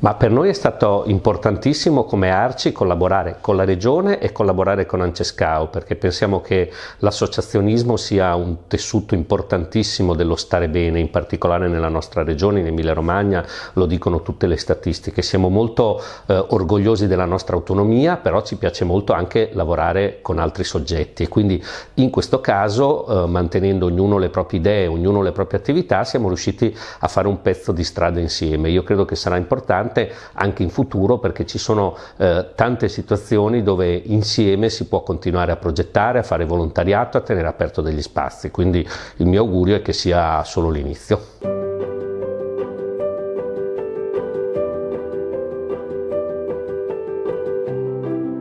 Ma per noi è stato importantissimo come Arci collaborare con la Regione e collaborare con Ancescao perché pensiamo che l'associazionismo sia un tessuto importantissimo dello stare bene, in particolare nella nostra regione, in Emilia Romagna, lo dicono tutte le statistiche. Siamo molto eh, orgogliosi della nostra autonomia, però ci piace molto anche lavorare con altri soggetti e quindi in questo caso, eh, mantenendo ognuno le proprie idee, ognuno le proprie attività, siamo riusciti a fare un pezzo di strada insieme. Io credo che sarà importante importante anche in futuro perché ci sono eh, tante situazioni dove insieme si può continuare a progettare, a fare volontariato, a tenere aperto degli spazi, quindi il mio augurio è che sia solo l'inizio.